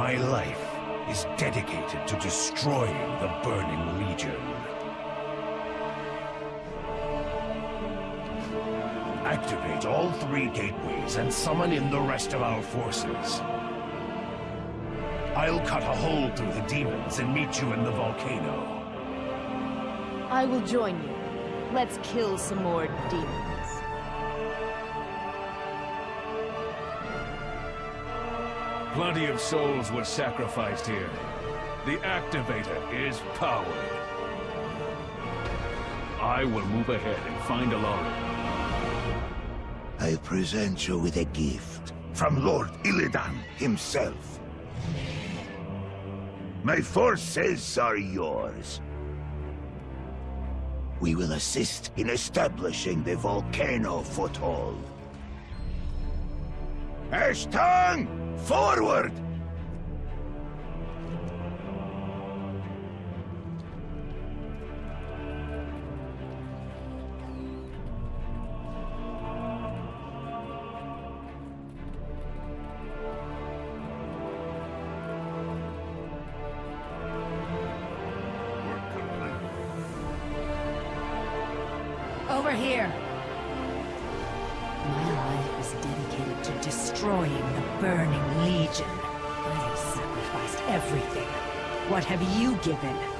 My life is dedicated to destroying the Burning Legion. Activate all three gateways and summon in the rest of our forces. I'll cut a hole through the demons and meet you in the volcano. I will join you. Let's kill some more demons. Plenty of souls were sacrificed here. The Activator is powered. I will move ahead and find Allari. I present you with a gift from Lord Illidan himself. My forces are yours. We will assist in establishing the volcano foothold. Ashtongue, forward! Over here! My dedicated to destroying the Burning Legion. I have sacrificed everything. What have you given?